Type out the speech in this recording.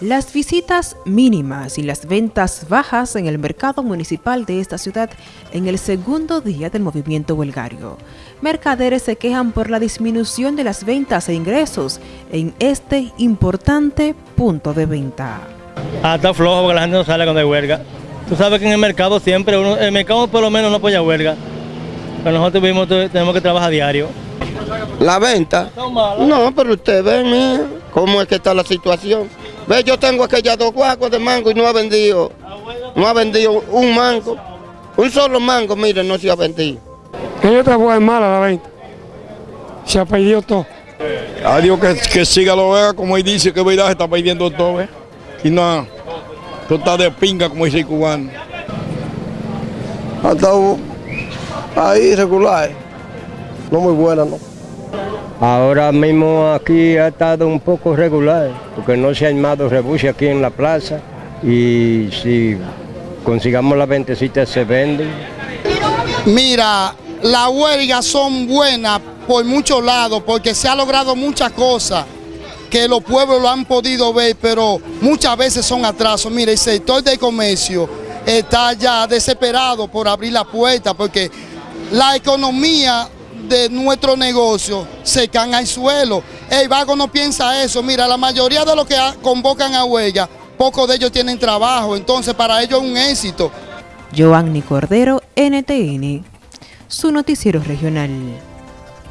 Las visitas mínimas y las ventas bajas en el mercado municipal de esta ciudad en el segundo día del movimiento huelgario. Mercaderes se quejan por la disminución de las ventas e ingresos en este importante punto de venta. Ah, está flojo porque la gente no sale cuando hay huelga. Tú sabes que en el mercado siempre, uno, el mercado por lo menos no apoya huelga. Pero nosotros mismos tenemos que trabajar diario. La venta. No, pero usted ve, mía, cómo es que está la situación. Ve, yo tengo aquellas dos guaguas de mango y no ha vendido, no ha vendido un mango. Un solo mango, mire, no se ha vendido. Esta fue mala la venta. Se ha perdido todo. Adiós que, que siga lo vea, como él dice, que verdad se está perdiendo todo, ¿eh? Y no, tú estás de pinga, como dice el cubano. Ha estado ahí regular, no muy buena, ¿no? Ahora mismo aquí ha estado un poco regular, porque no se ha armado rebusio aquí en la plaza y si consigamos la ventecita se venden. Mira, las huelgas son buenas por muchos lados porque se ha logrado muchas cosas que los pueblos lo han podido ver, pero muchas veces son atrasos. Mira, el sector del comercio está ya desesperado por abrir la puerta porque la economía de nuestro negocio se caen al suelo. El vago no piensa eso. Mira, la mayoría de los que convocan a huelga, pocos de ellos tienen trabajo, entonces para ellos es un éxito. Joanny Cordero, NTN, su noticiero regional.